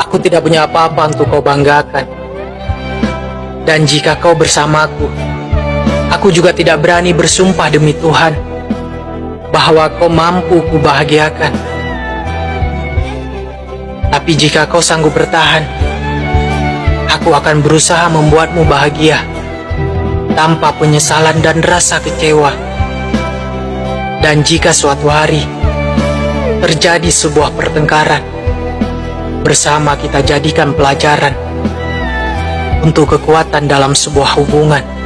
Aku tidak punya apa-apa untuk kau banggakan. Dan jika kau bersamaku, aku juga tidak berani bersumpah demi Tuhan bahwa kau mampu kubahagiakan. Tapi jika kau sanggup bertahan, aku akan berusaha membuatmu bahagia tanpa penyesalan dan rasa kecewa. Dan jika suatu hari terjadi sebuah pertengkaran, bersama kita jadikan pelajaran untuk kekuatan dalam sebuah hubungan.